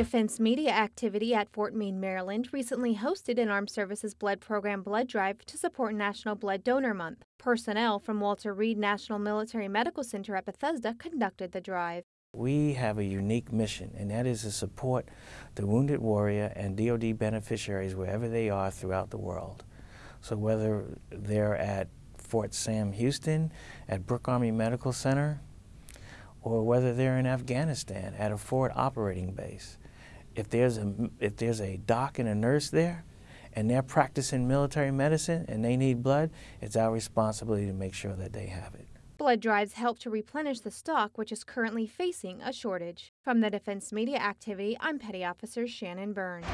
Defense Media Activity at Fort Meade, Maryland recently hosted an Armed Services Blood Program blood drive to support National Blood Donor Month. Personnel from Walter Reed National Military Medical Center at Bethesda conducted the drive. We have a unique mission, and that is to support the wounded warrior and DoD beneficiaries wherever they are throughout the world. So whether they're at Fort Sam Houston, at Brooke Army Medical Center, or whether they're in Afghanistan at a forward operating base. If there's a, if there's a doc and a nurse there, and they're practicing military medicine and they need blood, it's our responsibility to make sure that they have it. Blood drives help to replenish the stock, which is currently facing a shortage. From the Defense Media Activity, I'm Petty Officer Shannon Burns.